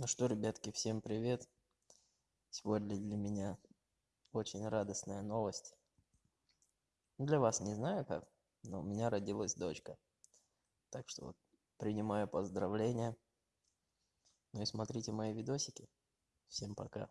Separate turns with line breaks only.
Ну что, ребятки, всем привет! Сегодня для меня очень радостная новость. Для вас не знаю как, но у меня родилась дочка. Так что вот принимаю поздравления. Ну и смотрите мои видосики. Всем пока.